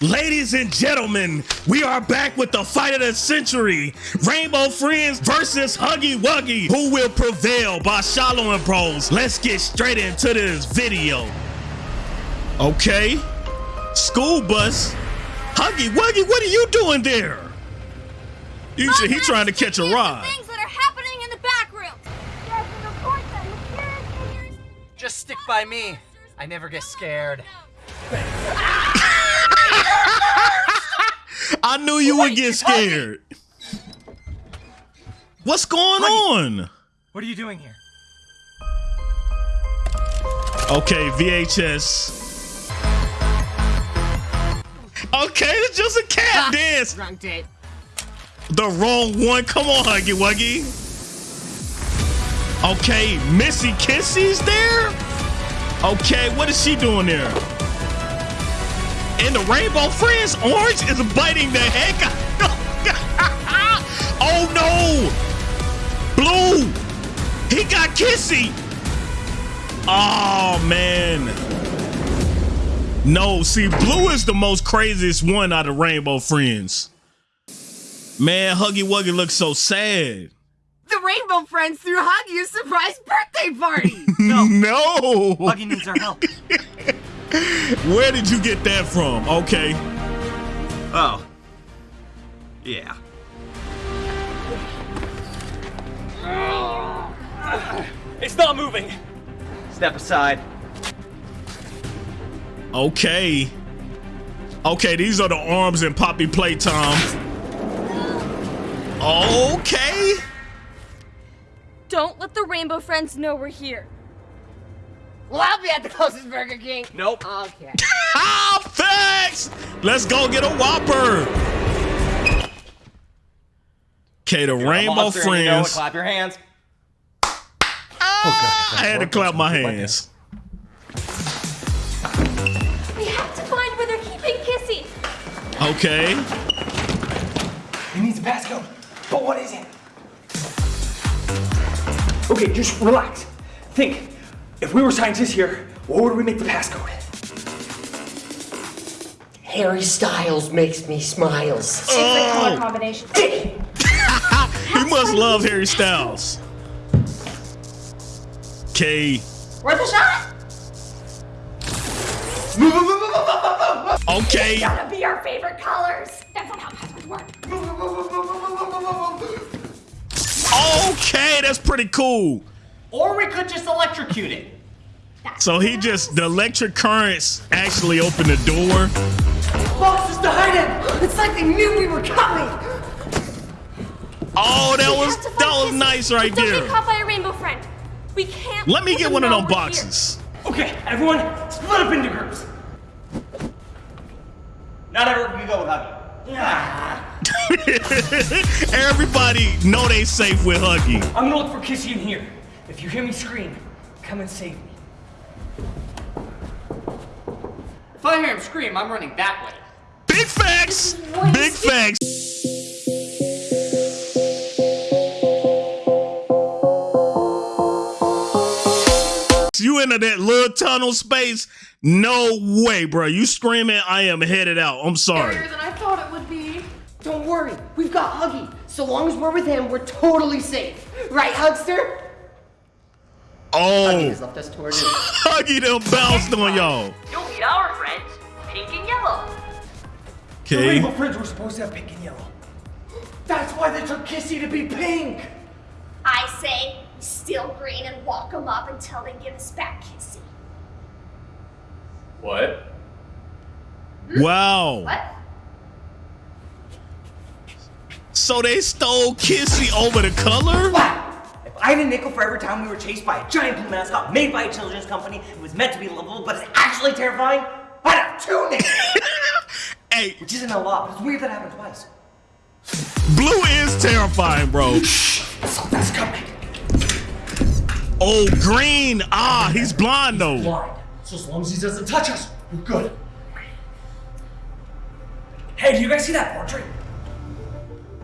Ladies and gentlemen, we are back with the fight of the century. Rainbow Friends versus Huggy Wuggy. Who will prevail by Shallow and Bros? Let's get straight into this video. Okay. School bus. Huggy Wuggy, what are you doing there? You should, he trying to catch a ride. Things that are happening in the back room. Yes, and of course that mysterious figures. Just stick by me. I never get scared. Ah! I knew you would get scared. What's going on? What are you doing here? Okay, VHS. Okay, it's just a cat ah, dance. Wrong date. The wrong one. Come on, Huggy Wuggy. Okay, Missy Kissy's there. Okay, what is she doing there? And the Rainbow Friends Orange is biting the heck out. oh no! Blue! He got Kissy! Oh man. No, see, Blue is the most craziest one out of Rainbow Friends. Man, Huggy Wuggy looks so sad. The Rainbow Friends threw Huggy a surprise birthday party. No. no. Huggy needs our help. Where did you get that from? Okay. Oh. Yeah. It's not moving. Step aside. Okay. Okay, these are the arms and Poppy playtime. Okay. Don't let the Rainbow Friends know we're here. Well, I'll be at the closest Burger King. Nope. Okay. Ah, thanks. Let's go get a Whopper. Okay, the Rainbow Monster and you know Friends. clap your hands. I had to clap my hands. We have to find where they're keeping Kissy. Okay. It needs a passcode. But what is it? Okay, just relax. Think. If we were scientists here, what would we make the passcode? Harry Styles makes me smiles. Oh, combination. he must love Harry Styles. K. Worth a shot. Okay. Gotta be our favorite colors. That's not how passwords work. Okay, that's pretty cool. Or we could just electrocute it. So he just the electric currents actually opened the door. Boxes to hide in! It's like they knew we were coming. Oh, that We was have to find that was Kissy, nice right Don't there. get caught by a rainbow friend. We can't. Let me get one of know them we're here. boxes. Okay, everyone, split up into groups. Not everyone can go with Huggy. Everybody know they safe with Huggy. I'm gonna look for Kissy in here. If you hear me scream, come and save me. If I hear him scream, I'm running that way. Big facts. Big facts. You into that little tunnel space? No way, bro. You screaming, I am headed out. I'm sorry. than I thought it would be. Don't worry, we've got Huggy. So long as we're with him, we're totally safe. Right, Hugster? Oh. Huggy has Oh, left us to our doom. Huggy done bounced on y'all. You'll meet our friends, pink and yellow. The Okay. rainbow friends were supposed to have pink and yellow. That's why they took Kissy to be pink. I say steal green and walk them up until they give us back Kissy. What? Hmm? Wow. What? So they stole Kissy over the color? If I had a nickel for every time we were chased by a giant blue mascot made by a children's company, it was meant to be lovable, but it's actually terrifying, I'd have two nickels! Hey, Which isn't a lot, but it's weird that happened twice. blue is terrifying, bro. Something's coming. Oh, green. Ah, he's blind though. Blind. So as long as he doesn't touch us, we're good. Hey, do you guys see that portrait?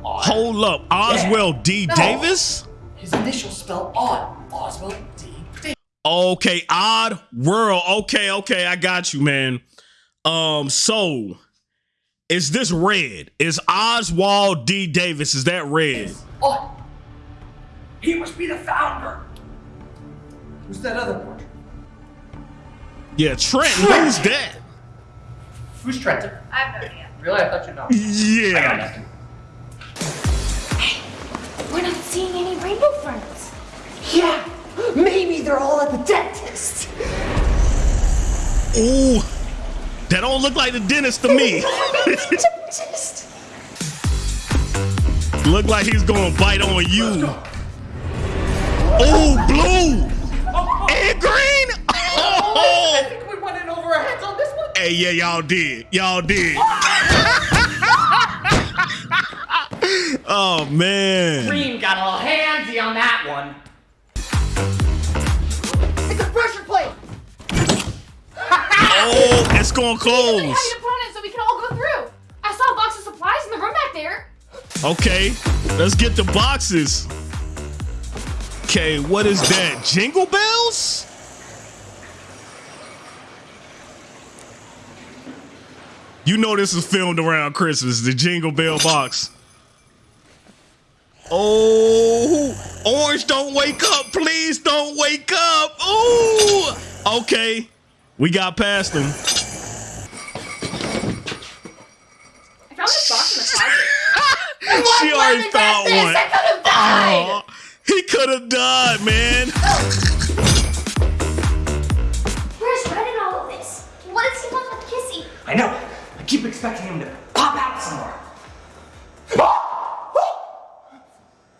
Hold up. Oswell D. No. Davis? His initials spell odd. Oswald D. Davis. Okay, odd world. Okay, okay, I got you, man. Um, so Is this red? Is Oswald D. Davis? Is that red? Oh, he must be the founder. Who's that other portrait? Yeah, Trent. Who's that? Who's Trenton? I have no idea. Really? I thought you'd know. Yeah. We're not seeing any rainbow friends. Yeah, maybe they're all at the dentist. Ooh, that don't look like the dentist to me. Dentist. look like he's gonna bite on you. Oh, blue and green. Oh. I think we went in over our heads on this one. Hey, yeah, y'all did. Y'all did. Oh man. Green got a little handsy on that one. It's a pressure plate. Oh, it's gonna close. you put on so we can all go through. I saw a box of supplies in the room back there. Okay, let's get the boxes. Okay, what is that? Jingle bells? You know this is filmed around Christmas, the Jingle Bell box. Oh, Orange, don't wake up. Please don't wake up. Ooh. Okay, we got past them. I found this box in the closet. she already found one. I could have died. Aw, he could have died, man. Where's Red in all of this? What does he want with Kissy? I know. I keep expecting him to pop out somewhere.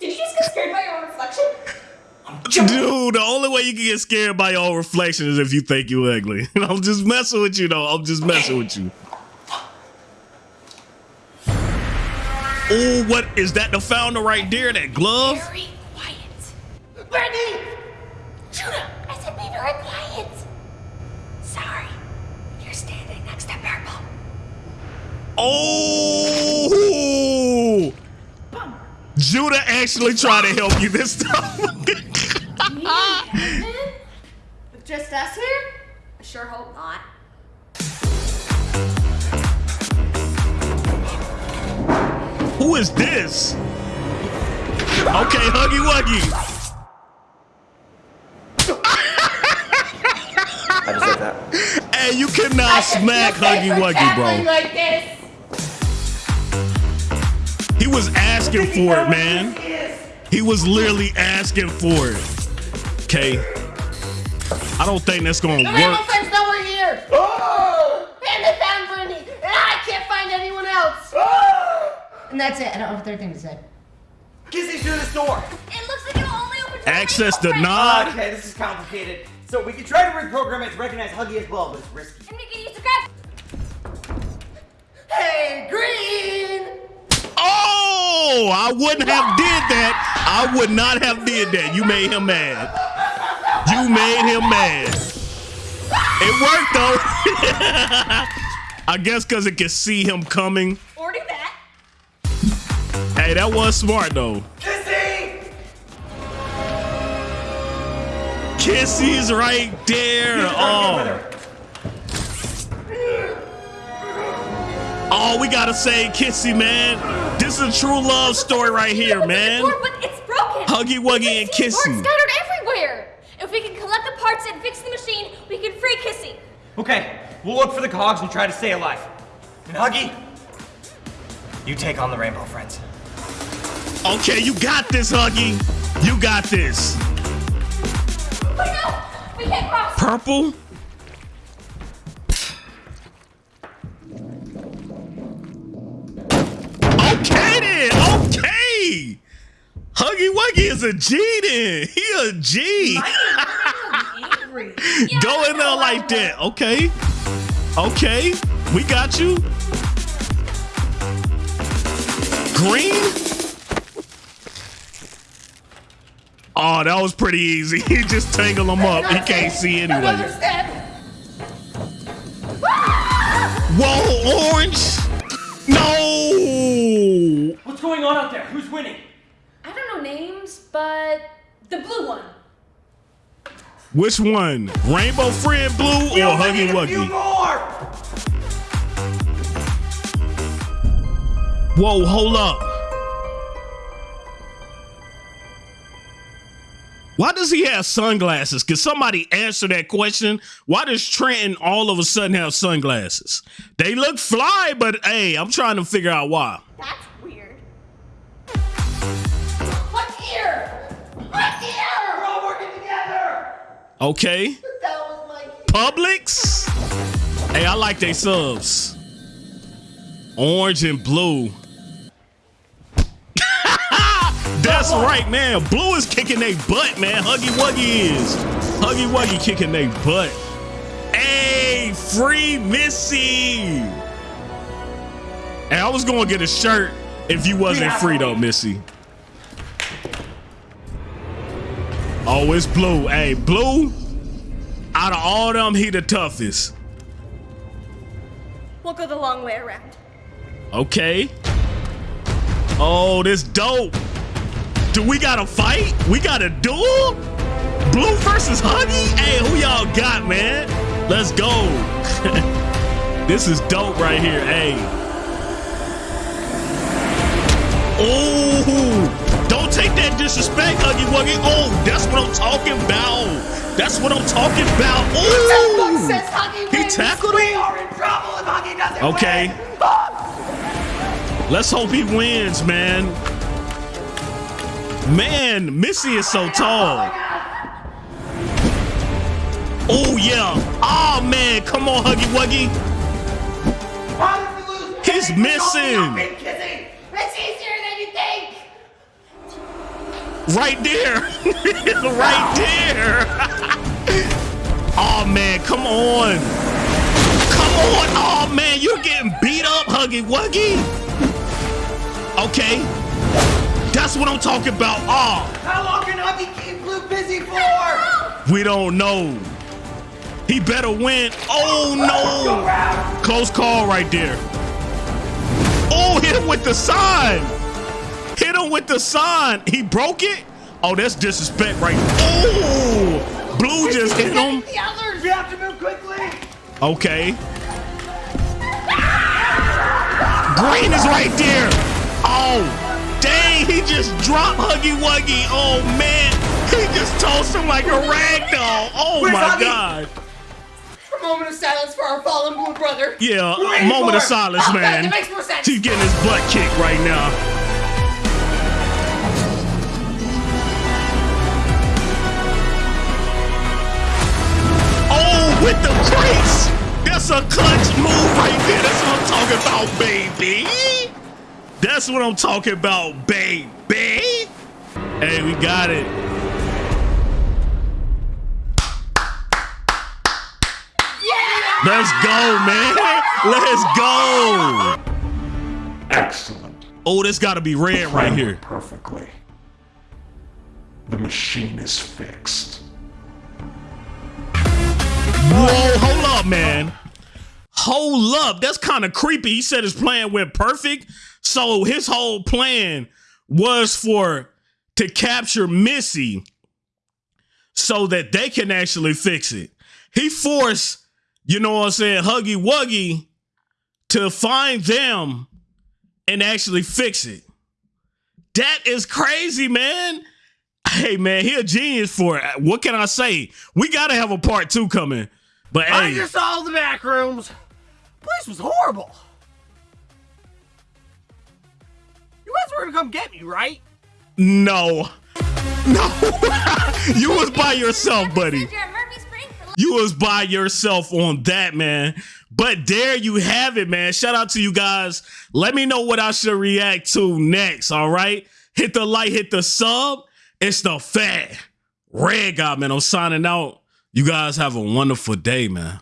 Did you just get scared by your own reflection? Dude, the only way you can get scared by your own reflection is if you think you're ugly. I'm just messing with you, though. I'm just messing with you. Oh, what is that? The founder right there, that glove? Very quiet. Brittany. Judah, I said be very quiet. Sorry. You're standing next to Purple. Oh! Judah actually tried to help you this time. With just us here? I sure hope not. Who is this? Okay, Huggy Wuggy. I just like that. Hey, you cannot smack Huggy Wuggy, bro. Like this. He was asking for it, man. He was literally asking for it. Okay. I don't think that's gonna The rainbow work. friends nowhere ah! here. Oh! And they found Brittany, and I can't find anyone else. Ah! And that's it. I don't have a third thing to say. Kissy through this door. It looks like it'll only open to Access the denied. Ah, okay, this is complicated. So we can try to reprogram it to recognize Huggy as well, but it's risky. And we can use the grab. Hey, Green. Oh, I wouldn't have did that. I would not have did that. You made him mad. You made him mad. It worked though. I guess because it can see him coming. Or do that. Hey, that was smart though. Kissy! Kissy's right there. Oh. Oh, we gotta say Kissy, man. This is a true love story right here, man. Door, but it's broken. Huggy Wuggy and We can Kissy. Parts scattered everywhere. If we can collect the parts and fix the machine, we can free Kissy. Okay, we'll look for the cogs and try to stay alive. And Huggy, you take on the Rainbow Friends. Okay, you got this, Huggy. You got this. Wait, no! We can't cross. Purple? Huggy Wuggy is a G then. He a G. Go in there like that. Okay. Okay. We got you. Green? Oh, that was pretty easy. He just tangled them up. He can't see anyway. Whoa, orange! No! What's going on out there? Who's winning? I don't know names, but the blue one. Which one? Rainbow Friend Blue or Huggy A few Wuggy? more! Whoa, hold up. Why does he have sunglasses? Can somebody answer that question? Why does Trenton all of a sudden have sunglasses? They look fly, but hey, I'm trying to figure out why. That's here! I'm here! We're all working together! Okay. That was my Publix. Hey, I like they subs. Orange and blue. That's right, man. Blue is kicking they butt, man. Huggy Wuggy is. Huggy Wuggy kicking they butt. Hey, free Missy. Hey, I was gonna get a shirt if you wasn't free though, Missy. Oh, it's blue. Hey, blue. Out of all them, he the toughest. We'll go the long way around. Okay. Oh, this dope. Do we got to fight? We got a duel? Blue versus Huggy? Hey, who y'all got, man? Let's go. this is dope right here. Hey. Oh, take that disrespect, Huggy Wuggy. Oh, that's what I'm talking about. That's what I'm talking about. Ooh. says Huggy He tackled We him? are in trouble if Huggy doesn't Okay. win! Let's hope he wins, man. Man, Missy is so tall. Oh, oh yeah. Oh man, come on, Huggy Wuggy. How did we lose? He's missing. don't be kissing! It's easier than you think! Right there. right there. oh man, come on. Come on. Oh man, you're getting beat up, Huggy Wuggy. Okay. That's what I'm talking about. Oh. How long can Huggy keep Blue busy for? We don't know. He better win. Oh no! Close call right there. Oh, hit him with the sign. Hit him with the sign. He broke it. Oh, that's disrespect right. Oh, Blue just hit him. The others! We have to move quickly! Okay. Green is right there. Oh, dang, he just dropped Huggy Wuggy. Oh man, he just tossed him like a rag doll. Oh Where's my Huggy? god. A moment of silence for our fallen blue brother. Yeah, a moment of silence, Oh, man. that makes more sense. He's getting his butt kicked right now. With the crates! That's a clutch move right there. That's what I'm talking about, baby. That's what I'm talking about, baby. Hey, we got it. Let's go, man. Let's go. Excellent. Oh, this got to be red right here. Perfectly. The machine is fixed. Whoa, hold up, man. Hold up. That's kind of creepy. He said his plan went perfect. So his whole plan was for to capture Missy so that they can actually fix it. He forced, you know what I'm saying, Huggy Wuggy to find them and actually fix it. That is crazy, man. Hey man, he a genius for it. What can I say? We gotta have a part two coming. But I hey, just saw the back rooms. Place was horrible. You guys were gonna come get me, right? no, no, you was by yourself, buddy. You're at Murphy Spring for You was by yourself on that, man. But there you have it, man. Shout out to you guys. Let me know what I should react to next. All right, hit the like, hit the sub. It's the fat red guy, man. I'm signing out. You guys have a wonderful day, man.